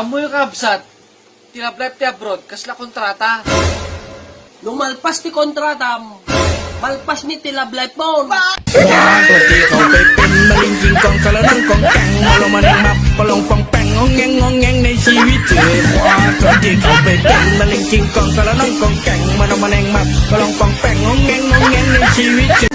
Amoy kabsat, tinablay ti abroad, keselak kontrata. Nung malpas ti kontratam, malpas ni tilablay pon. Malingking kong kalanang kong peng Molo man map palong pong peng Ongeng ongeng na siwi te Kwa kong kong pe peng Malingking kong kalanang kong keng Molo man map palong pong peng Ongeng ongeng na siwi te